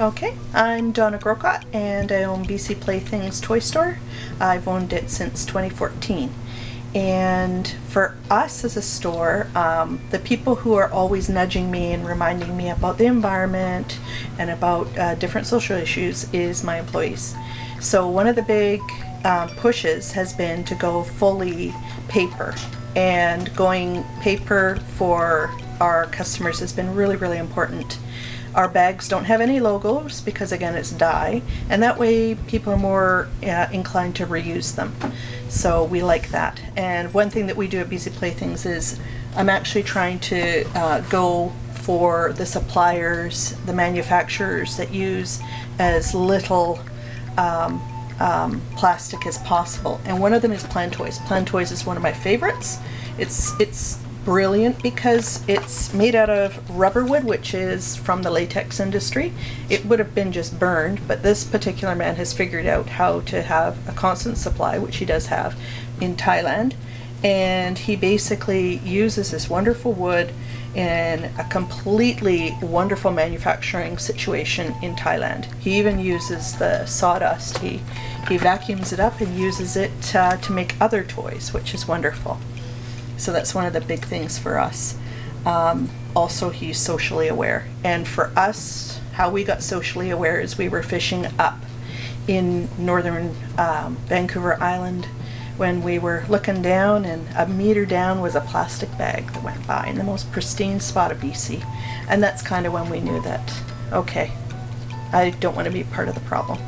Okay, I'm Donna Grocott and I own BC Playthings Toy Store. I've owned it since 2014. And for us as a store, um, the people who are always nudging me and reminding me about the environment and about uh, different social issues is my employees. So one of the big um, pushes has been to go fully paper and going paper for our customers has been really, really important. Our bags don't have any logos because again it's dye and that way people are more uh, inclined to reuse them. So we like that. And one thing that we do at Busy Playthings is I'm actually trying to uh, go for the suppliers, the manufacturers that use as little um, um, plastic as possible. And one of them is Plantoys. Plantoys is one of my favorites. It's it's brilliant because it's made out of rubber wood, which is from the latex industry. It would have been just burned, but this particular man has figured out how to have a constant supply, which he does have in Thailand. And he basically uses this wonderful wood in a completely wonderful manufacturing situation in Thailand. He even uses the sawdust. He, he vacuums it up and uses it uh, to make other toys, which is wonderful. So that's one of the big things for us. Um, also, he's socially aware. And for us, how we got socially aware is we were fishing up in northern um, Vancouver Island when we were looking down and a meter down was a plastic bag that went by in the most pristine spot of BC. And that's kind of when we knew that, okay, I don't want to be part of the problem.